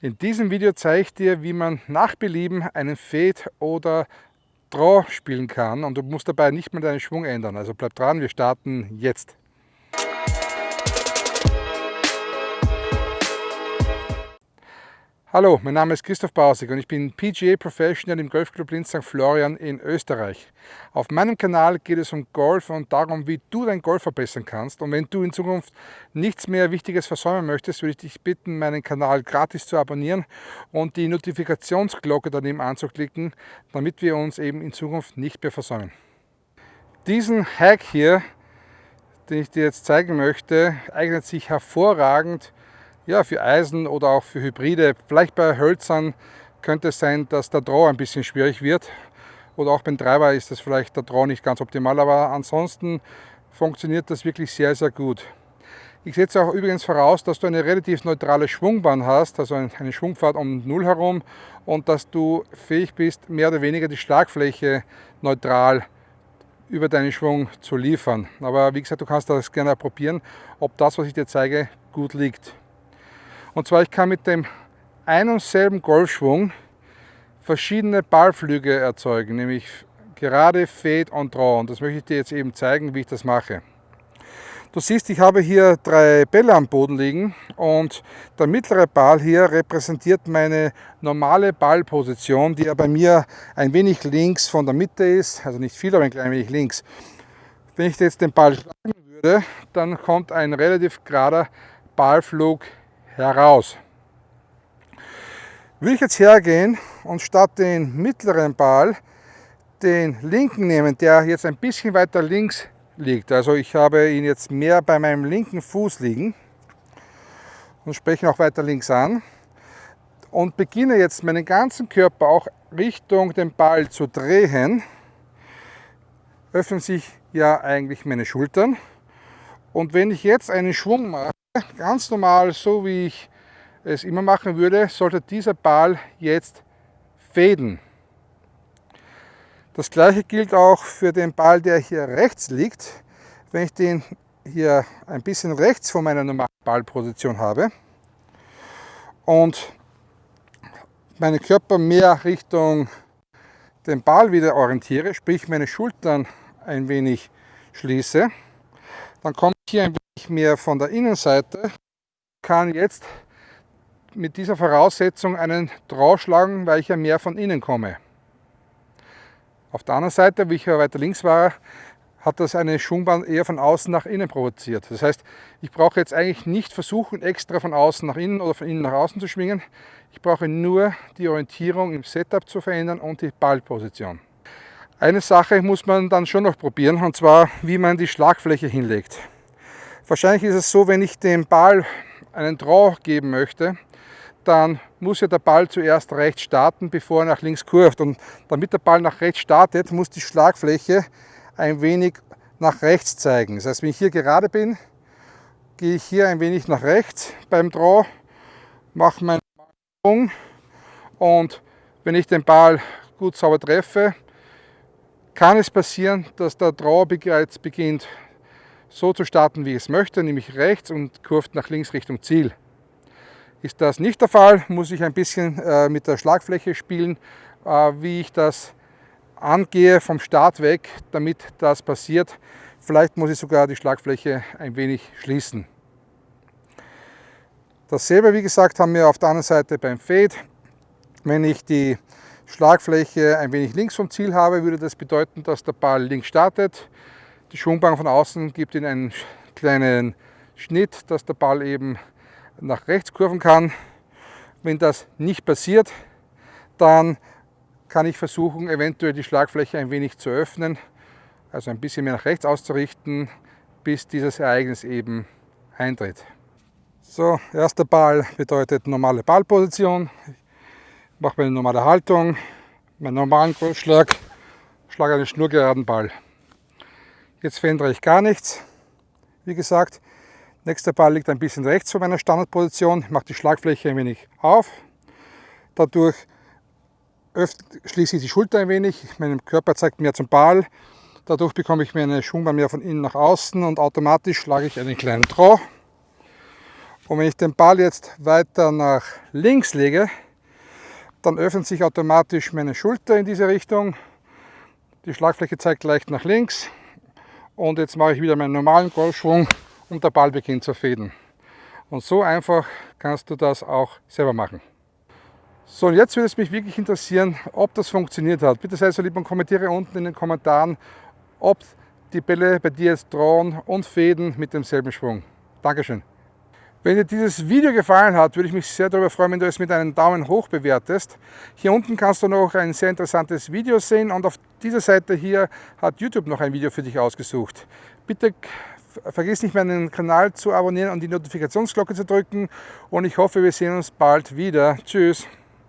In diesem Video zeige ich dir, wie man nach Belieben einen Fade oder Draw spielen kann und du musst dabei nicht mehr deinen Schwung ändern. Also bleib dran, wir starten jetzt. Hallo, mein Name ist Christoph Bausig und ich bin PGA Professional im Golfclub Linz St. Florian in Österreich. Auf meinem Kanal geht es um Golf und darum, wie du dein Golf verbessern kannst. Und wenn du in Zukunft nichts mehr Wichtiges versäumen möchtest, würde ich dich bitten, meinen Kanal gratis zu abonnieren und die Notifikationsglocke daneben anzuklicken, damit wir uns eben in Zukunft nicht mehr versäumen. Diesen Hack hier, den ich dir jetzt zeigen möchte, eignet sich hervorragend ja, für Eisen oder auch für Hybride. Vielleicht bei Hölzern könnte es sein, dass der Draw ein bisschen schwierig wird. Oder auch beim Treiber ist das vielleicht der Draw nicht ganz optimal, aber ansonsten funktioniert das wirklich sehr, sehr gut. Ich setze auch übrigens voraus, dass du eine relativ neutrale Schwungbahn hast, also eine Schwungfahrt um Null herum und dass du fähig bist, mehr oder weniger die Schlagfläche neutral über deinen Schwung zu liefern. Aber wie gesagt, du kannst das gerne probieren, ob das, was ich dir zeige, gut liegt. Und zwar, ich kann mit dem ein und selben Golfschwung verschiedene Ballflüge erzeugen, nämlich gerade, Fade und Draw. Und das möchte ich dir jetzt eben zeigen, wie ich das mache. Du siehst, ich habe hier drei Bälle am Boden liegen und der mittlere Ball hier repräsentiert meine normale Ballposition, die ja bei mir ein wenig links von der Mitte ist, also nicht viel, aber ein klein wenig links. Wenn ich jetzt den Ball schlagen würde, dann kommt ein relativ gerader Ballflug heraus. Will ich jetzt hergehen und statt den mittleren Ball den linken nehmen, der jetzt ein bisschen weiter links liegt. Also ich habe ihn jetzt mehr bei meinem linken Fuß liegen und spreche ihn auch weiter links an und beginne jetzt meinen ganzen Körper auch Richtung den Ball zu drehen, öffnen sich ja eigentlich meine Schultern. Und wenn ich jetzt einen Schwung mache, ganz normal, so wie ich es immer machen würde, sollte dieser Ball jetzt fäden. Das gleiche gilt auch für den Ball, der hier rechts liegt. Wenn ich den hier ein bisschen rechts von meiner normalen Ballposition habe und meinen Körper mehr Richtung den Ball wieder orientiere, sprich meine Schultern ein wenig schließe, dann komme ich hier ein wenig mehr von der Innenseite, kann jetzt mit dieser Voraussetzung einen Draw schlagen, weil ich ja mehr von innen komme. Auf der anderen Seite, wie ich ja weiter links war, hat das eine Schwungbahn eher von außen nach innen provoziert. Das heißt, ich brauche jetzt eigentlich nicht versuchen, extra von außen nach innen oder von innen nach außen zu schwingen. Ich brauche nur die Orientierung im Setup zu verändern und die Ballposition. Eine Sache muss man dann schon noch probieren, und zwar, wie man die Schlagfläche hinlegt. Wahrscheinlich ist es so, wenn ich dem Ball einen Draw geben möchte, dann muss ja der Ball zuerst rechts starten, bevor er nach links kurvt. Und damit der Ball nach rechts startet, muss die Schlagfläche ein wenig nach rechts zeigen. Das heißt, wenn ich hier gerade bin, gehe ich hier ein wenig nach rechts beim Draw, mache meinen Schwung und wenn ich den Ball gut sauber treffe, kann es passieren, dass der Draw bereits beginnt so zu starten, wie ich es möchte, nämlich rechts und kurft nach links Richtung Ziel. Ist das nicht der Fall, muss ich ein bisschen äh, mit der Schlagfläche spielen, äh, wie ich das angehe vom Start weg, damit das passiert. Vielleicht muss ich sogar die Schlagfläche ein wenig schließen. Dasselbe, wie gesagt, haben wir auf der anderen Seite beim Fade. Wenn ich die Schlagfläche ein wenig links vom Ziel habe, würde das bedeuten, dass der Ball links startet. Die Schwungbank von außen gibt ihn einen kleinen Schnitt, dass der Ball eben nach rechts kurven kann. Wenn das nicht passiert, dann kann ich versuchen, eventuell die Schlagfläche ein wenig zu öffnen, also ein bisschen mehr nach rechts auszurichten, bis dieses Ereignis eben eintritt. So, erster Ball bedeutet normale Ballposition mache meine normale Haltung, meinen normalen Golfschlag, schlage einen schnurgeraden Ball. Jetzt verändere ich gar nichts. Wie gesagt, nächster Ball liegt ein bisschen rechts von meiner Standardposition, mache die Schlagfläche ein wenig auf. Dadurch schließe ich die Schulter ein wenig, mein Körper zeigt mehr zum Ball. Dadurch bekomme ich meine Schwungbahn mehr von innen nach außen und automatisch schlage ich einen kleinen Draw. Und wenn ich den Ball jetzt weiter nach links lege, dann öffnet sich automatisch meine Schulter in diese Richtung. Die Schlagfläche zeigt leicht nach links. Und jetzt mache ich wieder meinen normalen Golfschwung und der Ball beginnt zu fäden. Und so einfach kannst du das auch selber machen. So, und jetzt würde es mich wirklich interessieren, ob das funktioniert hat. Bitte sei so lieb und kommentiere unten in den Kommentaren, ob die Bälle bei dir jetzt drohen und fäden mit demselben Schwung. Dankeschön. Wenn dir dieses Video gefallen hat, würde ich mich sehr darüber freuen, wenn du es mit einem Daumen hoch bewertest. Hier unten kannst du noch ein sehr interessantes Video sehen und auf dieser Seite hier hat YouTube noch ein Video für dich ausgesucht. Bitte vergiss nicht meinen Kanal zu abonnieren und die Notifikationsglocke zu drücken und ich hoffe, wir sehen uns bald wieder. Tschüss!